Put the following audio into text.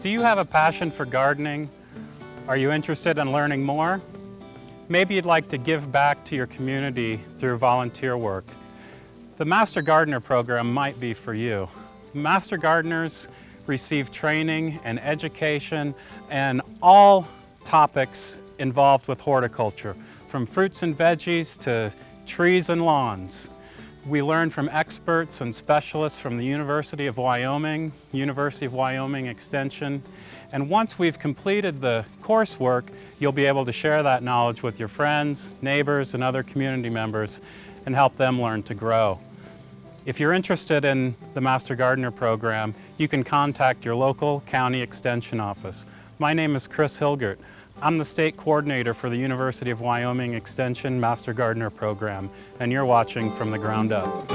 Do you have a passion for gardening? Are you interested in learning more? Maybe you'd like to give back to your community through volunteer work. The Master Gardener program might be for you. Master Gardeners receive training and education and all topics involved with horticulture, from fruits and veggies to trees and lawns. We learn from experts and specialists from the University of Wyoming, University of Wyoming Extension, and once we've completed the coursework, you'll be able to share that knowledge with your friends, neighbors, and other community members and help them learn to grow. If you're interested in the Master Gardener program, you can contact your local county extension office. My name is Chris Hilgert. I'm the state coordinator for the University of Wyoming Extension Master Gardener program, and you're watching From the Ground Up.